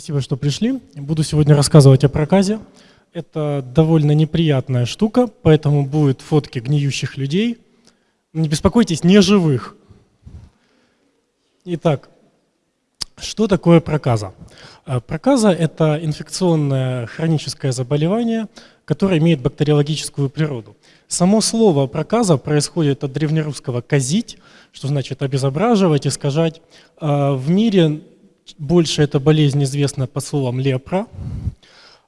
Спасибо, что пришли. Буду сегодня рассказывать о проказе. Это довольно неприятная штука, поэтому будут фотки гниющих людей. Не беспокойтесь, не живых. Итак, что такое проказа? Э, проказа – это инфекционное хроническое заболевание, которое имеет бактериологическую природу. Само слово проказа происходит от древнерусского «казить», что значит обезображивать, искажать. Э, в мире больше эта болезнь известна под словом лепра,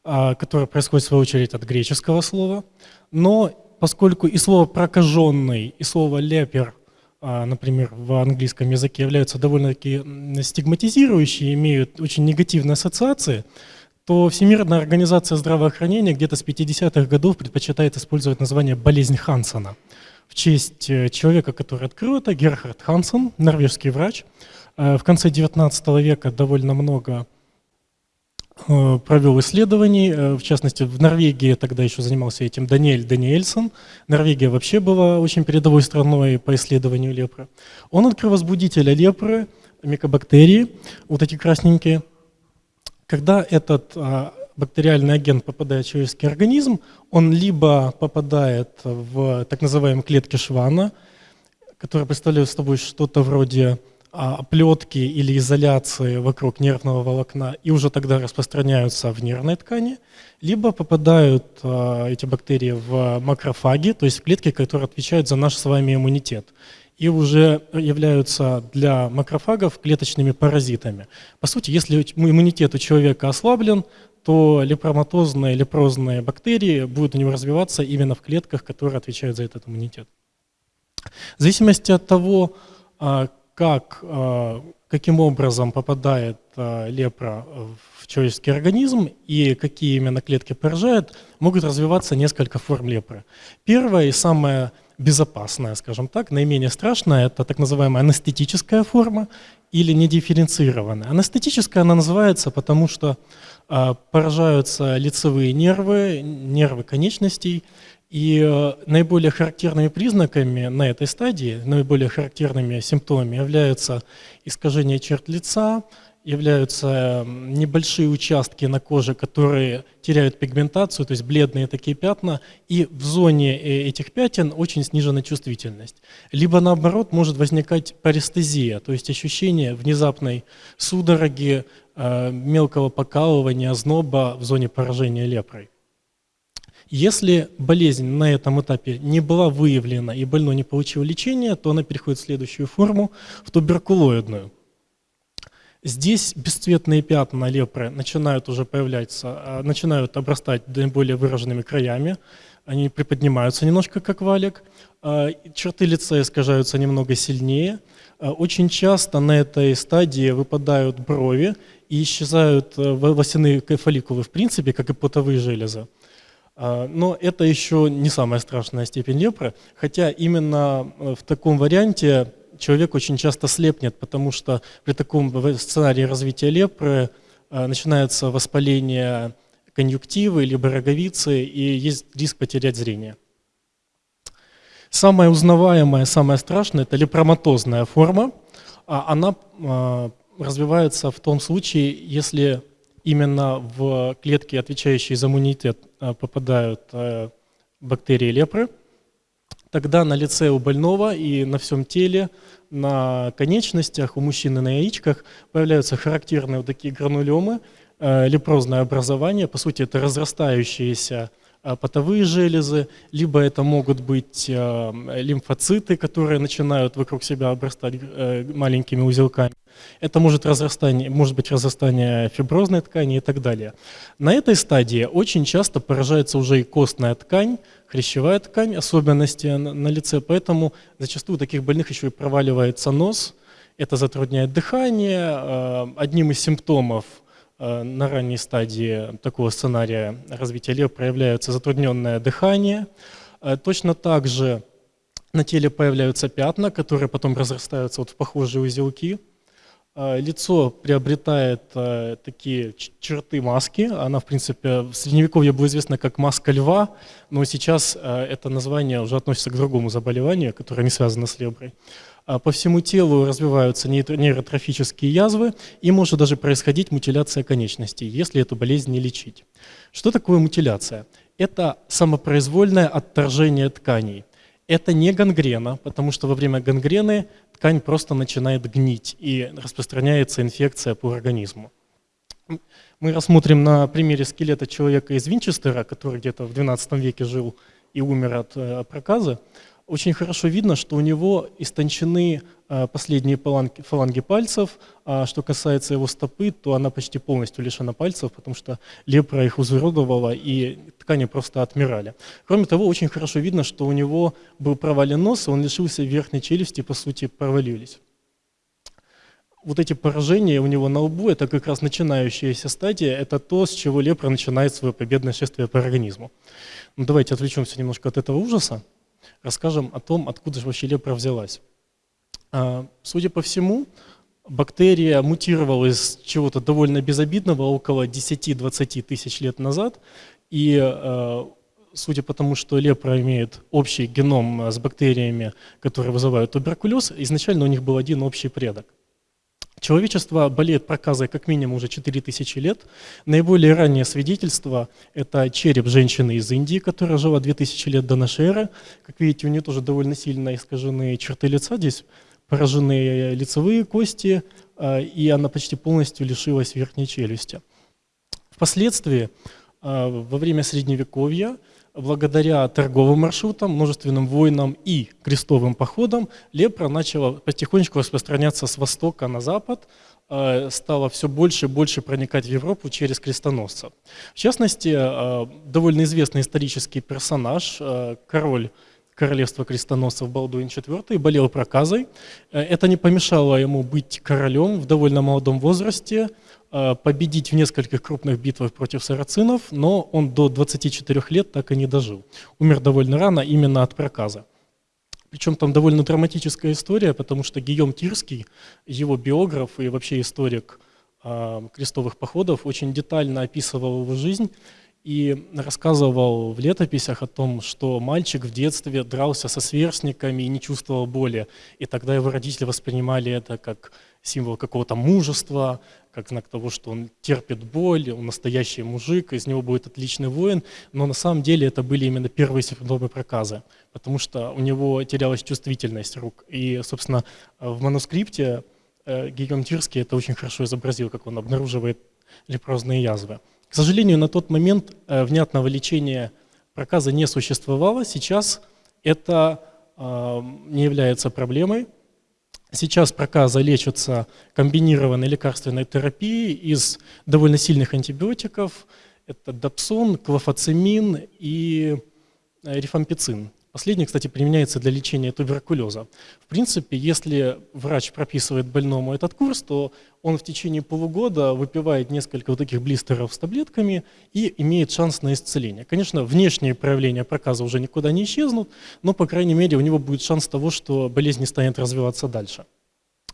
а, которая происходит в свою очередь от греческого слова. Но поскольку и слово прокаженный, и слово лепер, а, например, в английском языке являются довольно-таки стигматизирующие, имеют очень негативные ассоциации, то Всемирная организация здравоохранения где-то с 50-х годов предпочитает использовать название «болезнь Хансона» в честь э, человека, который открыл это, Герхард Хансен, норвежский врач, в конце XIX века довольно много э, провел исследований, э, в частности, в Норвегии тогда еще занимался этим Даниэль Даниэльсон. Норвегия вообще была очень передовой страной по исследованию лепры. Он открыл возбудителя лепры, микобактерии, вот эти красненькие. Когда этот а, бактериальный агент попадает в человеческий организм, он либо попадает в так называемые клетки Швана, которые представляют собой что-то вроде оплетки или изоляции вокруг нервного волокна и уже тогда распространяются в нервной ткани, либо попадают а, эти бактерии в макрофаги, то есть в клетки, которые отвечают за наш с вами иммунитет и уже являются для макрофагов клеточными паразитами. По сути, если иммунитет у человека ослаблен, то лепроматозные, лепрозные бактерии будут у него развиваться именно в клетках, которые отвечают за этот иммунитет. В зависимости от того, а, как, э, каким образом попадает э, лепра в человеческий организм и какие именно клетки поражает, могут развиваться несколько форм лепры. Первая и самая безопасная, скажем так, наименее страшная, это так называемая анестетическая форма или недифференцированная. Анестетическая она называется, потому что э, поражаются лицевые нервы, нервы конечностей, и э, наиболее характерными признаками на этой стадии, наиболее характерными симптомами являются искажение черт лица, являются небольшие участки на коже, которые теряют пигментацию, то есть бледные такие пятна, и в зоне э, этих пятен очень снижена чувствительность. Либо наоборот может возникать парестезия, то есть ощущение внезапной судороги, э, мелкого покалывания, озноба в зоне поражения лепрой. Если болезнь на этом этапе не была выявлена и больной не получил лечения, то она переходит в следующую форму, в туберкулоидную. Здесь бесцветные пятна лепры начинают уже появляться, а, начинают обрастать наиболее выраженными краями, они приподнимаются немножко как валик, а, черты лица искажаются немного сильнее. А, очень часто на этой стадии выпадают брови и исчезают э, волосяные фолликулы в принципе, как и потовые железы. А, но это еще не самая страшная степень лепры, хотя именно э, в таком варианте человек очень часто слепнет, потому что при таком сценарии развития лепры э, начинается воспаление конъюнктивы либо роговицы, и есть риск потерять зрение. Самая узнаваемая, самая страшная – это лепроматозная форма. А она а, развивается в том случае, если именно в клетки, отвечающие за иммунитет, э, попадают э, бактерии лепры, тогда на лице у больного и на всем теле, на конечностях, у мужчины на яичках появляются характерные вот такие гранулемы, э, лепрозное образование, по сути это разрастающиеся потовые железы, либо это могут быть лимфоциты, которые начинают вокруг себя обрастать маленькими узелками. Это может, разрастание, может быть разрастание фиброзной ткани и так далее. На этой стадии очень часто поражается уже и костная ткань, хрящевая ткань, особенности на лице, поэтому зачастую у таких больных еще и проваливается нос, это затрудняет дыхание. Э, одним из симптомов э, на ранней стадии такого сценария развития лев проявляется затрудненное дыхание. Э, точно так же на теле появляются пятна, которые потом разрастаются вот в похожие узелки. А, лицо приобретает а, такие черты маски. Она, в принципе, в средневековье была известна как маска льва, но сейчас а, это название уже относится к другому заболеванию, которое не связано с леброй. По всему телу развиваются нейротрофические язвы, и может даже происходить мутиляция конечностей, если эту болезнь не лечить. Что такое мутиляция? Это самопроизвольное отторжение тканей. Это не гангрена, потому что во время гангрены ткань просто начинает гнить и распространяется инфекция по организму. Мы рассмотрим на примере скелета человека из Винчестера, который где-то в 12 веке жил и умер от э, проказа очень хорошо видно, что у него истончены последние фаланги, фаланги пальцев, а что касается его стопы, то она почти полностью лишена пальцев, потому что лепра их изуродовала, и ткани просто отмирали. Кроме того, очень хорошо видно, что у него был провален нос, и он лишился верхней челюсти, по сути, провалились. Вот эти поражения у него на лбу, это как раз начинающаяся стадия, это то, с чего лепра начинает свое победное шествие по организму. Ну, давайте отвлечемся немножко от этого ужаса расскажем о том, откуда же вообще лепра взялась. А, судя по всему, бактерия мутировала из чего-то довольно безобидного около 10-20 тысяч лет назад, и а, судя по тому, что лепра имеет общий геном с бактериями, которые вызывают туберкулез, изначально у них был один общий предок. Человечество болеет проказой как минимум уже 4000 лет. Наиболее раннее свидетельство – это череп женщины из Индии, которая жила 2000 лет до нашей эры. Как видите, у нее тоже довольно сильно искажены черты лица. Здесь поражены лицевые кости, а, и она почти полностью лишилась верхней челюсти. Впоследствии, а, во время Средневековья, благодаря торговым маршрутам, множественным войнам и крестовым походам лепра начала потихонечку распространяться с востока на запад, э, стала все больше и больше проникать в Европу через крестоносцев. В частности, э, довольно известный исторический персонаж, э, король королевства крестоносцев Балдуин IV болел проказой. Это не помешало ему быть королем в довольно молодом возрасте, Э, победить в нескольких крупных битвах против сарацинов, но он до 24 лет так и не дожил. Умер довольно рано именно от проказа. Причем там довольно драматическая история, потому что Гийом Тирский, его биограф и вообще историк э, крестовых походов, очень детально описывал его жизнь и рассказывал в летописях о том, что мальчик в детстве дрался со сверстниками и не чувствовал боли. И тогда его родители воспринимали это как символ какого-то мужества, как знак того, что он терпит боль, он настоящий мужик, из него будет отличный воин. Но на самом деле это были именно первые симптомы проказа, потому что у него терялась чувствительность рук. И, собственно, в манускрипте э, Гийом это очень хорошо изобразил, как он обнаруживает лепрозные язвы. К сожалению, на тот момент э, внятного лечения проказа не существовало. Сейчас это э, не является проблемой. Сейчас проказа лечится комбинированной лекарственной терапией из довольно сильных антибиотиков. Это дапсон, клофацимин и э, рифампицин. Последний, кстати, применяется для лечения туберкулеза. В принципе, если врач прописывает больному этот курс, то он в течение полугода выпивает несколько вот таких блистеров с таблетками и имеет шанс на исцеление. Конечно, внешние проявления проказа уже никуда не исчезнут, но, по крайней мере, у него будет шанс того, что болезнь не станет развиваться дальше.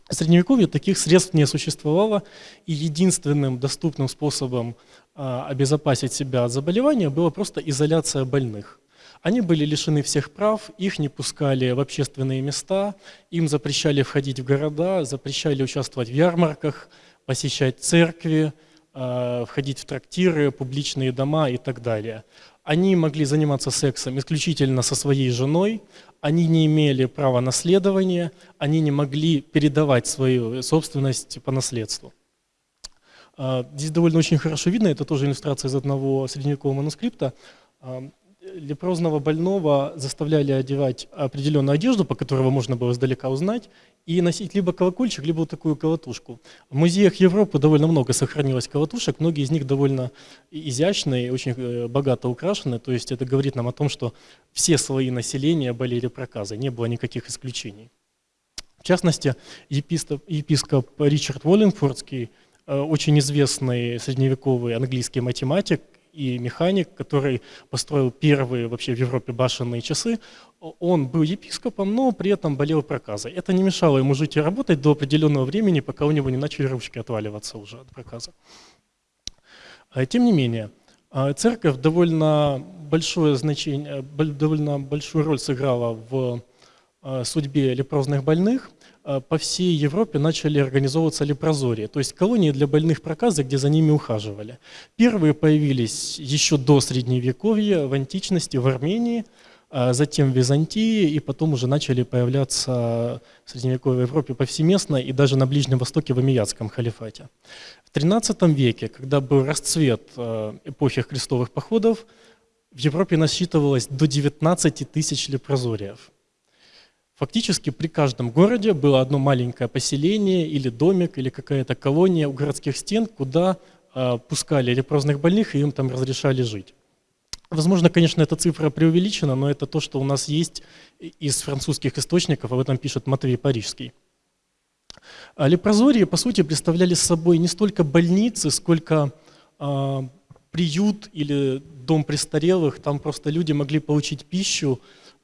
В Средневековье таких средств не существовало, и единственным доступным способом а, обезопасить себя от заболевания была просто изоляция больных. Они были лишены всех прав, их не пускали в общественные места, им запрещали входить в города, запрещали участвовать в ярмарках, посещать церкви, а, входить в трактиры, публичные дома и так далее. Они могли заниматься сексом исключительно со своей женой, они не имели права наследования, они не могли передавать свою собственность по наследству. А, здесь довольно очень хорошо видно, это тоже иллюстрация из одного средневекового манускрипта. Лепрозного больного заставляли одевать определенную одежду, по которой можно было издалека узнать, и носить либо колокольчик, либо вот такую колотушку. В музеях Европы довольно много сохранилось колотушек, многие из них довольно изящные, очень э, богато украшены, то есть это говорит нам о том, что все слои населения болели проказой, не было никаких исключений. В частности, епископ, епископ Ричард Уоллингфордский, э, очень известный средневековый английский математик, и механик, который построил первые вообще в Европе башенные часы. Он был епископом, но при этом болел проказой. Это не мешало ему жить и работать до определенного времени, пока у него не начали ручки отваливаться уже от проказа. А, тем не менее, а, церковь довольно большое значение, довольно большую роль сыграла в а, судьбе лепрозных больных. По всей Европе начали организовываться лепрозории, то есть колонии для больных проказа, где за ними ухаживали. Первые появились еще до Средневековья, в античности, в Армении – а затем в Византии, и потом уже начали появляться в средневековой Европе повсеместно и даже на Ближнем Востоке в Амиятском халифате. В XIII веке, когда был расцвет э, эпохи крестовых походов, в Европе насчитывалось до 19 тысяч лепрозориев. Фактически при каждом городе было одно маленькое поселение или домик, или какая-то колония у городских стен, куда э, пускали лепрозных больных и им там разрешали жить. Возможно, конечно, эта цифра преувеличена, но это то, что у нас есть из французских источников, об этом пишет Матвей Парижский. А лепрозории, по сути, представляли собой не столько больницы, сколько э, приют или дом престарелых. Там просто люди могли получить пищу,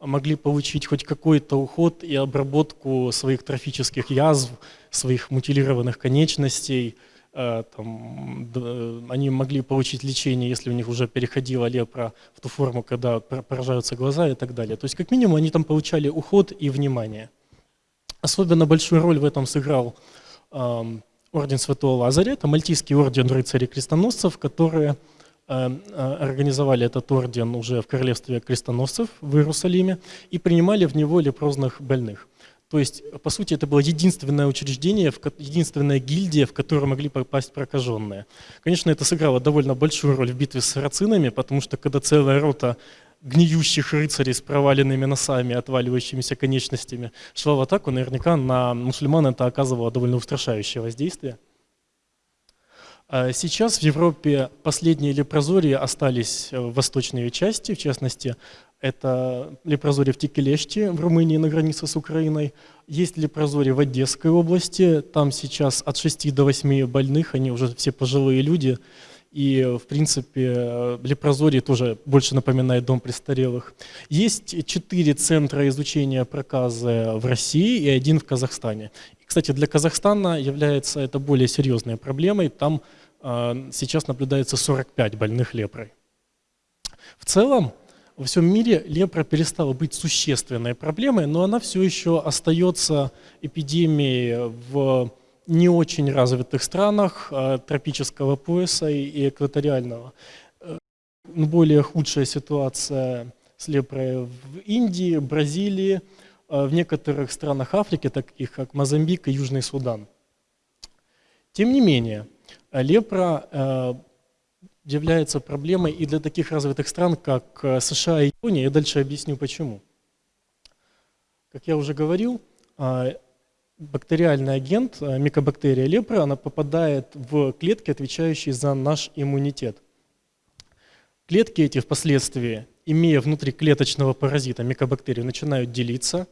могли получить хоть какой-то уход и обработку своих трофических язв, своих мутилированных конечностей – Э, там, они могли получить лечение, если у них уже переходила лепра в ту форму, когда поражаются глаза и так далее. То есть как минимум они там получали уход и внимание. Особенно большую роль в этом сыграл э, орден Святого Лазаря, это мальтийский орден рыцарей-крестоносцев, которые э, организовали этот орден уже в королевстве крестоносцев в Иерусалиме и принимали в него лепрозных больных. То есть, по сути, это было единственное учреждение, единственная гильдия, в которую могли попасть прокаженные. Конечно, это сыграло довольно большую роль в битве с сарацинами, потому что когда целая рота гниющих рыцарей с проваленными носами, отваливающимися конечностями шла в атаку, наверняка на мусульман это оказывало довольно устрашающее воздействие. А сейчас в Европе последние лепрозории остались в восточной части, в частности, это лепрозорие в Тикелеште в Румынии на границе с Украиной. Есть лепрозорие в Одесской области. Там сейчас от 6 до 8 больных, они уже все пожилые люди. И, в принципе, лепрозорие тоже больше напоминает дом престарелых. Есть четыре центра изучения проказа в России и один в Казахстане. И, кстати, для Казахстана является это более серьезной проблемой. Там э, сейчас наблюдается 45 больных лепрой. В целом, во всем мире лепра перестала быть существенной проблемой, но она все еще остается эпидемией в не очень развитых странах а, тропического пояса и экваториального. Э, более худшая ситуация с лепрой в Индии, Бразилии, а, в некоторых странах Африки, таких как Мозамбик и Южный Судан. Тем не менее, лепра э, является проблемой и для таких развитых стран, как э, США и Япония. Я дальше объясню почему. Как я уже говорил, а, бактериальный агент, а, микобактерия лепра, она попадает в клетки, отвечающие за наш иммунитет. Клетки эти впоследствии, имея внутри клеточного паразита микобактерию, начинают делиться,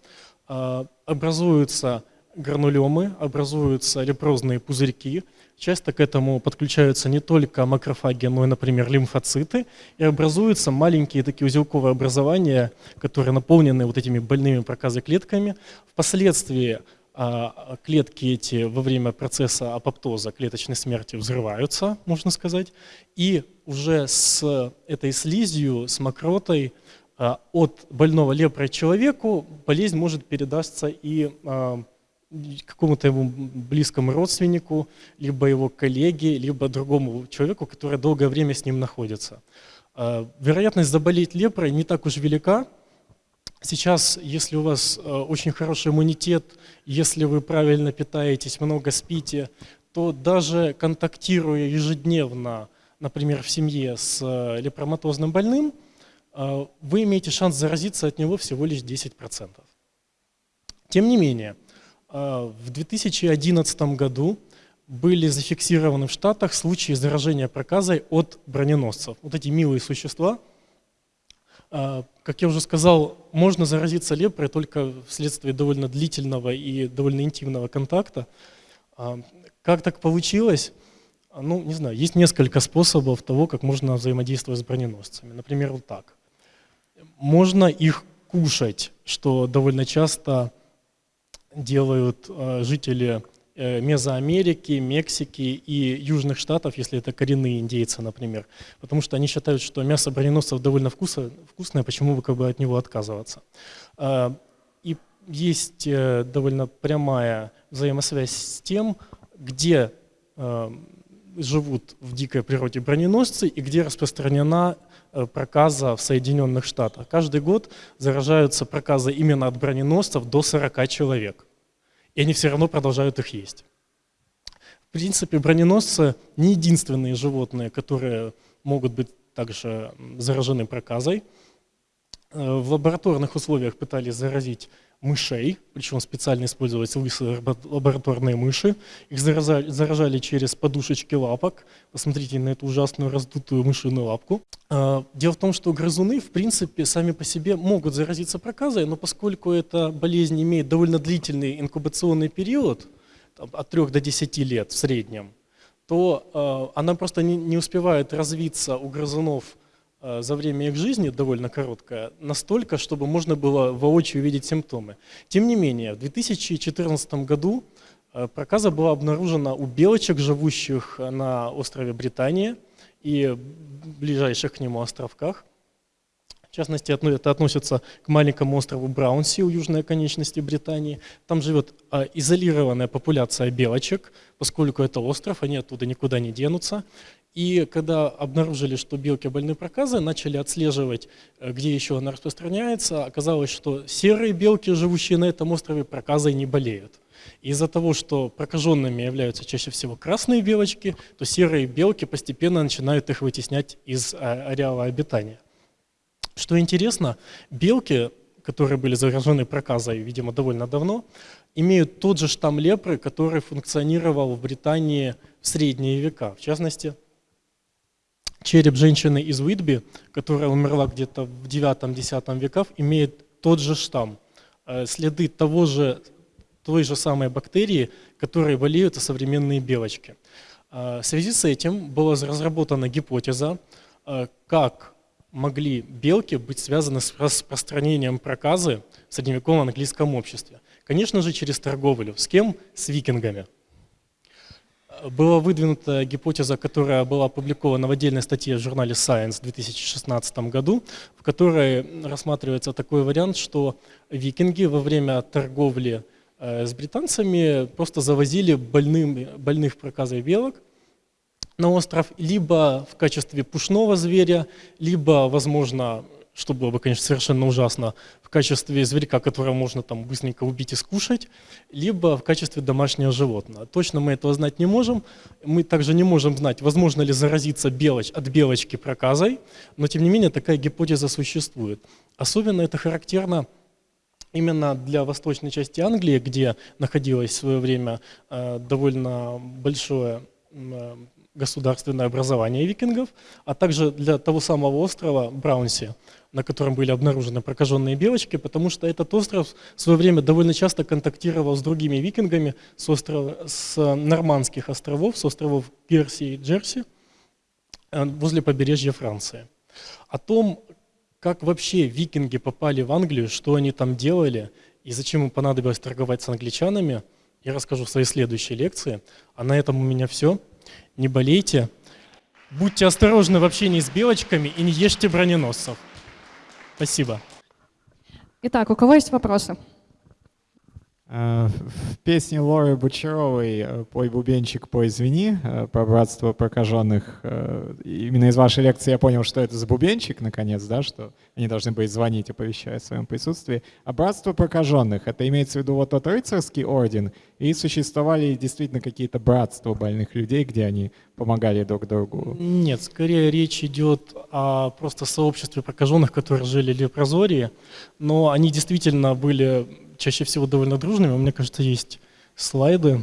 а, образуются гранулемы, образуются лепрозные пузырьки, Часто к этому подключаются не только макрофаги, но и, например, лимфоциты, и образуются маленькие такие узелковые образования, которые наполнены вот этими больными проказой клетками. Впоследствии клетки эти во время процесса апоптоза, клеточной смерти взрываются, можно сказать, и уже с этой слизью, с мокротой а, от больного лепрой человеку болезнь может передаться и а, какому-то его близкому родственнику, либо его коллеге, либо другому человеку, который долгое время с ним находится. А, вероятность заболеть лепрой не так уж велика. Сейчас, если у вас а, очень хороший иммунитет, если вы правильно питаетесь, много спите, то даже контактируя ежедневно, например, в семье с а, лепроматозным больным, вы имеете шанс заразиться от него всего лишь 10%. Тем не менее, в 2011 году были зафиксированы в Штатах случаи заражения проказой от броненосцев. Вот эти милые существа, как я уже сказал, можно заразиться лепрой только вследствие довольно длительного и довольно интимного контакта. А, как так получилось? Ну, не знаю, есть несколько способов того, как можно взаимодействовать с броненосцами. Например, вот так. Можно их кушать, что довольно часто делают жители Мезоамерики, Мексики и Южных Штатов, если это коренные индейцы, например. Потому что они считают, что мясо броненосцев довольно вкусно, вкусное, почему бы как бы от него отказываться. Э, и есть довольно прямая взаимосвязь с тем, где живут в дикой природе броненосцы и где распространена Э, проказа в Соединенных Штатах. Каждый год заражаются проказы именно от броненосцев до 40 человек. И они все равно продолжают их есть. В принципе, броненосцы не единственные животные, которые могут быть также заражены проказой. Э, в лабораторных условиях пытались заразить мышей, причем специально использовались лысые лабораторные мыши. Их заражали, заражали через подушечки лапок. Посмотрите на эту ужасную раздутую мышиную лапку. А, дело в том, что грызуны, в принципе, сами по себе могут заразиться проказой, но поскольку эта болезнь имеет довольно длительный инкубационный период, от 3 до 10 лет в среднем, то э, она просто не, успевает развиться у грызунов за время их жизни, довольно короткая, настолько, чтобы можно было воочию видеть симптомы. Тем не менее, в 2014 году э, проказа была обнаружена у белочек, живущих на острове Британия и ближайших к нему островках. В частности, это относится к маленькому острову Браунси у южной оконечности Британии. Там живет изолированная популяция белочек, поскольку это остров, они оттуда никуда не денутся. И когда обнаружили, что белки больны проказой, начали отслеживать, э, где еще она распространяется, оказалось, что серые белки, живущие на этом острове, проказой не болеют. Из-за того, что прокаженными являются чаще всего красные белочки, то серые белки постепенно начинают их вытеснять из а, ареала обитания. Что интересно, белки, которые были заражены проказой, видимо, довольно давно, имеют тот же штамм лепры, который функционировал в Британии в средние века. В частности, череп женщины из Уитби, которая умерла где-то в 9-10 веках, имеет тот же штамм. Э, следы того же, той же самой бактерии, которые болеют современные белочки. Э, в связи с этим была разработана гипотеза, э, как могли белки быть связаны с распространением проказы в средневековом английском обществе. Конечно же, через торговлю. С кем? С викингами была выдвинута гипотеза, которая была опубликована в отдельной статье в журнале Science в 2016 году, в которой рассматривается такой вариант, что викинги во время торговли э, с британцами просто завозили больным, больных проказой белок на остров либо в качестве пушного зверя, либо, возможно, что было бы, конечно, совершенно ужасно, в качестве зверька, которого можно там быстренько убить и скушать, либо в качестве домашнего животного. Точно мы этого знать не можем. Мы также не можем знать, возможно ли заразиться белоч, от белочки проказой, но тем не менее такая гипотеза существует. Особенно это характерно именно для восточной части Англии, где находилось в свое время э, довольно большое э, государственное образование викингов, а также для того самого острова Браунси, на котором были обнаружены прокаженные белочки, потому что этот остров в свое время довольно часто контактировал с другими викингами с, острова, с нормандских островов, с островов Персии и Джерси, э, возле побережья Франции. О том, как вообще викинги попали в Англию, что они там делали и зачем им понадобилось торговать с англичанами, я расскажу в своей следующей лекции. А на этом у меня все. Не болейте. Будьте осторожны в общении с белочками и не ешьте броненосцев. Спасибо. Итак, у кого есть вопросы? Э, в песне Лоры Бочаровой э, «Пой, бубенчик, пой, извини» э, про братство прокаженных. Именно из вашей лекции я понял, что это за бубенчик, наконец, да, что они должны были звонить, оповещая о своем присутствии. А братство прокаженных — это имеется в виду вот тот рыцарский орден, и существовали действительно какие-то братства больных людей, где они помогали друг другу? Нет, скорее речь идет о просто сообществе прокаженных, которые жили в Лепрозории, но они действительно были чаще всего довольно дружными. У меня, кажется, есть слайды.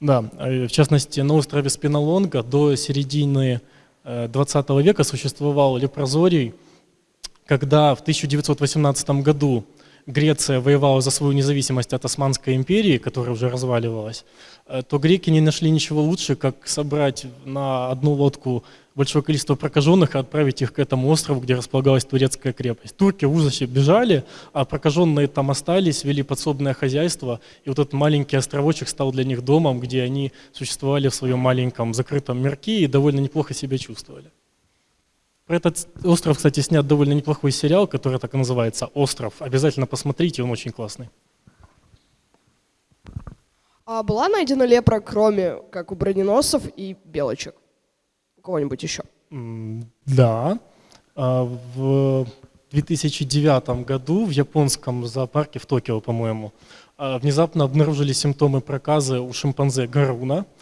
Да, э, в частности, на острове Спинолонга до середины 20 века существовал лепрозорий, когда в 1918 году Греция воевала за свою независимость от Османской империи, которая уже разваливалась, э, то греки не нашли ничего лучше, как собрать на одну лодку большое количество прокаженных и отправить их к этому острову, где располагалась турецкая крепость. Турки в ужасе бежали, а прокаженные там остались, вели подсобное хозяйство, и вот этот маленький островочек стал для них домом, где они существовали в своем маленьком закрытом мирке и довольно неплохо себя чувствовали. Про этот остров, кстати, снят довольно неплохой сериал, который так и называется «Остров». Обязательно посмотрите, он очень классный. А была найдена лепра, кроме как у броненосцев и белочек? У кого-нибудь еще? Да. А, в 2009 году в японском зоопарке в Токио, по-моему, а, внезапно обнаружили симптомы проказа у шимпанзе Гаруна –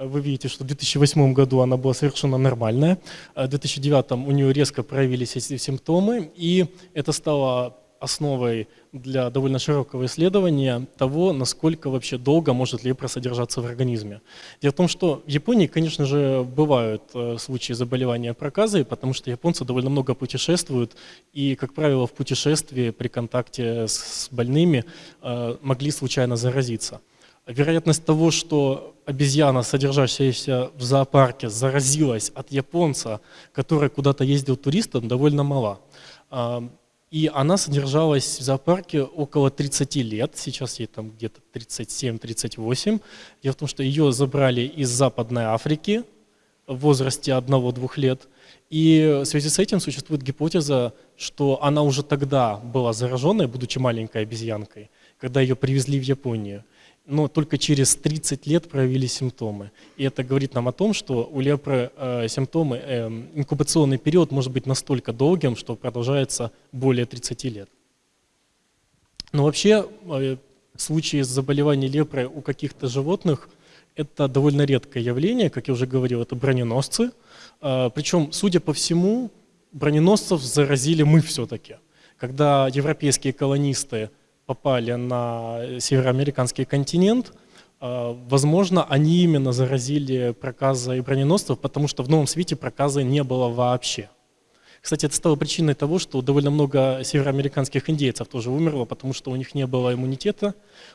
вы видите, что в 2008 году она была совершенно нормальная, а в 2009 у нее резко проявились эти симптомы, и это стало основой для довольно широкого исследования того, насколько вообще долго может лепра содержаться в организме. Дело в том, что в Японии, конечно же, бывают э, случаи заболевания проказой, потому что японцы довольно много путешествуют, и, как правило, в путешествии при контакте с больными э, могли случайно заразиться вероятность того, что обезьяна, содержащаяся в зоопарке, заразилась от японца, который куда-то ездил туристом, довольно мала. А, и она содержалась в зоопарке около 30 лет, сейчас ей там где-то 37-38. Дело в том, что ее забрали из Западной Африки в возрасте 1-2 лет. И в связи с этим существует гипотеза, что она уже тогда была зараженной, будучи маленькой обезьянкой, когда ее привезли в Японию но только через 30 лет проявили симптомы. И это говорит нам о том, что у лепры э, симптомы, э, инкубационный период может быть настолько долгим, что продолжается более 30 лет. Но вообще э, случаи заболевания лепрой у каких-то животных – это довольно редкое явление, как я уже говорил, это броненосцы. Э, причем, судя по всему, броненосцев заразили мы все-таки. Когда европейские колонисты попали на североамериканский континент, а, возможно, они именно заразили проказа и броненосцев, потому что в Новом Свете проказа не было вообще. Кстати, это стало причиной того, что довольно много североамериканских индейцев тоже умерло, потому что у них не было иммунитета,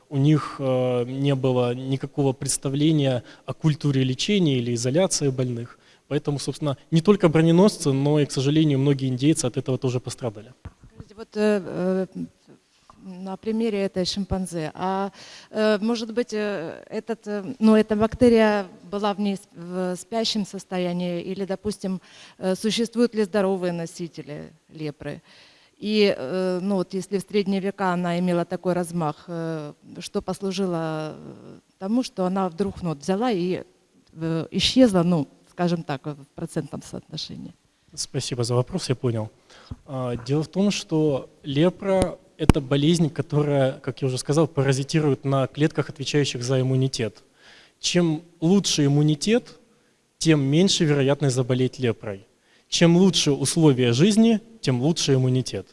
у них э, не было никакого представления о культуре лечения или изоляции больных. Поэтому, собственно, не только броненосцы, но и, к сожалению, многие индейцы от этого тоже пострадали. Вот э, э на примере этой шимпанзе. А э, может быть, э, этот, э, ну, эта бактерия была в ней в спящем состоянии, или, допустим, существуют ли здоровые носители лепры? И ну, вот если в средние века она имела такой размах, что послужило тому, что она вдруг ну, взяла и исчезла, ну, скажем так, в процентном соотношении? Спасибо за вопрос, я понял. А, дело в том, что лепра это болезнь, которая, как я уже сказал, паразитирует на клетках, отвечающих за иммунитет. Чем лучше иммунитет, тем меньше вероятность заболеть лепрой. Чем лучше условия жизни, тем лучше иммунитет.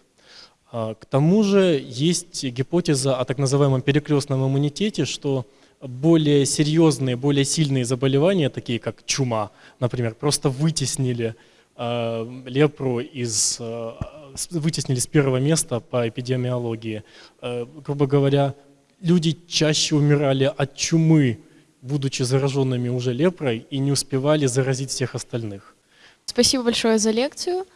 А, к тому же есть гипотеза о так называемом перекрестном иммунитете, что более серьезные, более сильные заболевания, такие как чума, например, просто вытеснили э, лепру из э, вытеснили с первого места по эпидемиологии. Э, грубо говоря, люди чаще умирали от чумы, будучи зараженными уже лепрой, и не успевали заразить всех остальных. Спасибо большое за лекцию.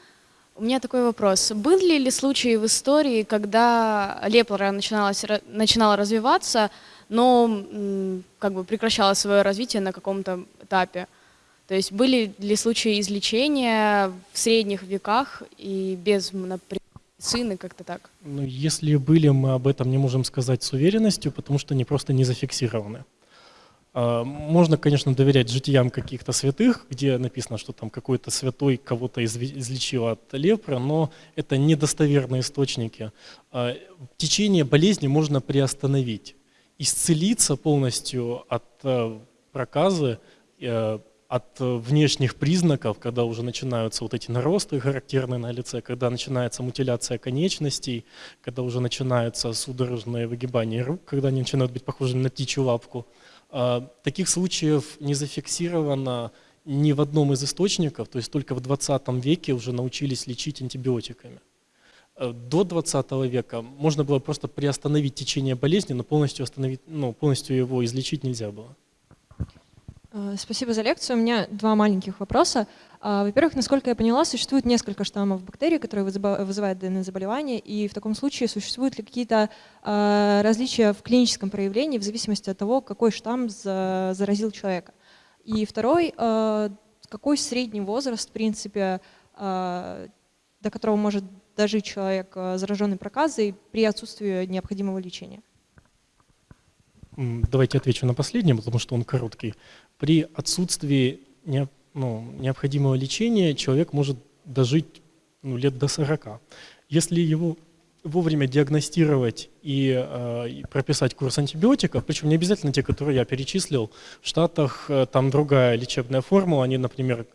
У меня такой вопрос. Были ли случаи в истории, когда лепра начинала развиваться, но как бы прекращала свое развитие на каком-то этапе? То есть были ли случаи излечения в средних веках и без медицины, как-то так? Ну, если были, мы об этом не можем сказать с уверенностью, потому что они просто не зафиксированы. А, можно, конечно, доверять житиям каких-то святых, где написано, что там какой-то святой кого-то излечил от лепры, но это недостоверные источники. А, течение болезни можно приостановить. Исцелиться полностью от э, проказы э, от э, внешних признаков, когда уже начинаются вот эти наросты характерные на лице, когда начинается мутиляция конечностей, когда уже начинаются судорожные выгибания рук, когда они начинают быть похожими на птичью лапку. А, таких случаев не зафиксировано ни в одном из источников, то есть только в 20 веке уже научились лечить антибиотиками. Э, До 20 века можно было просто приостановить течение болезни, но полностью, остановить, ну, полностью его излечить нельзя было. Э, Спасибо за лекцию. У меня два маленьких вопроса. А, Во-первых, насколько я поняла, существует несколько штаммов бактерий, которые вызыва- вызывают данное заболевание, и в таком случае существуют ли какие-то а, различия в клиническом проявлении в зависимости от того, какой штамм за- заразил человека. И второй, а, какой средний возраст, в принципе, а, до которого может дожить человек, а, зараженный проказой, при отсутствии необходимого лечения? Давайте отвечу на последний, потому что он короткий. При отсутствии ну, необходимого лечения человек может дожить ну, лет до 40. Если его вовремя диагностировать и, э, и прописать курс антибиотиков, причем не обязательно те, которые я перечислил, в Штатах э, там другая лечебная формула, они, например,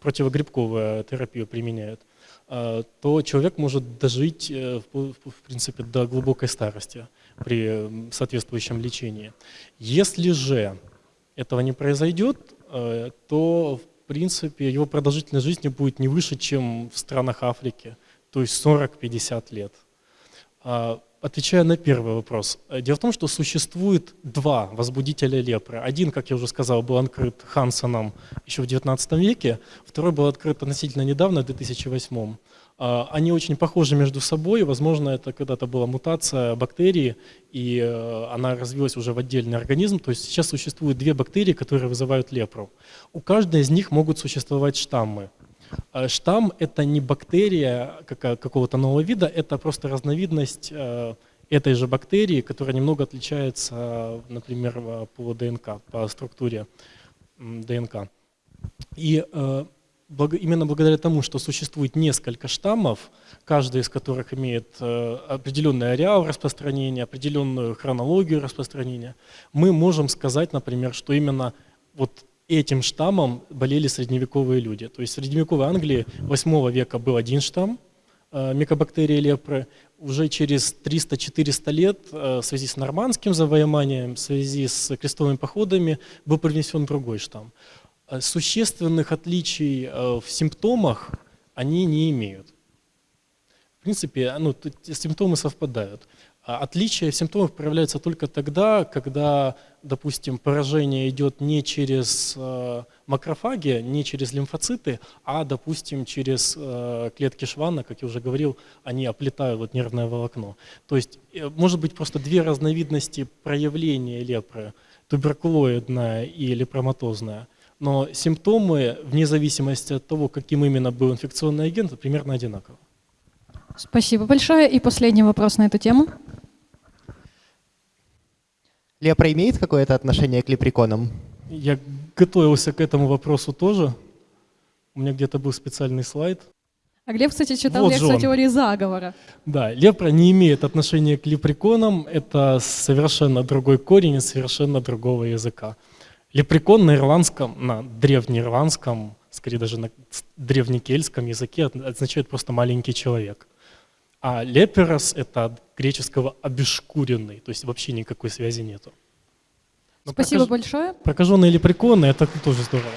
противогрибковую терапию применяют, э, то человек может дожить, э, в- в принципе, до глубокой старости при соответствующем лечении. Если же этого не произойдет, э, то, в принципе, его продолжительность жизни будет не выше, чем в странах Африки, то есть 40-50 лет. А, Отвечая на первый вопрос. э, Дело в том, что существует два возбудителя лепры. Один, как я уже сказал, был открыт Хансоном еще в XIX веке, второй был открыт относительно недавно, в 2008. А, Они очень похожи между собой, возможно, это когда-то была мутация бактерии, и э, она развилась уже в отдельный организм. То есть сейчас существует две бактерии, которые вызывают лепру. У каждой из них могут существовать штаммы. Э, Штамм – это не бактерия какого-то нового вида, это просто разновидность э, этой же бактерии, которая немного отличается, например, э, по ДНК, по структуре ДНК. И именно благодаря тому, что существует несколько штаммов, каждый из которых имеет э, определенный ареал распространения, определенную хронологию распространения, мы можем сказать, например, что именно вот этим штаммом болели средневековые люди. То есть в средневековой Англии 8 века был один штамм э, микобактерии лепры. Уже через 300-400 лет э, в связи с нормандским завоеванием, в связи с крестовыми походами был привнесен другой штамм. Э, Существенных отличий э, в симптомах они не имеют. В принципе, ну, тут симптомы совпадают. А Отличие в симптомах проявляется только тогда, когда, допустим, поражение идет не через э, макрофаги, не через лимфоциты, а, допустим, через клетки Шванна, как я уже говорил, они оплетают вот нервное волокно. То есть может быть просто две разновидности проявления лепры, туберкулоидная и лепроматозная. Но симптомы, вне зависимости от того, каким именно был инфекционный агент, примерно одинаковы. Спасибо большое. И последний вопрос на эту тему. Лепра имеет какое-то отношение к лепреконам? Я готовился к этому вопросу тоже. У меня где-то был специальный слайд. А Глеб, кстати, читал Вот лекцию о теории заговора. Да, лепра не имеет отношения к лепреконам. Это совершенно другой корень из совершенно другого языка. Лепрекон на ирландском, на древнеирландском, скорее даже на древнекельтском языке означает просто маленький человек. А леперос – это от греческого обешкуренный, то есть вообще никакой связи нету. Но Спасибо прокаж- большое. Прокаженные лепреконы – это тоже здорово.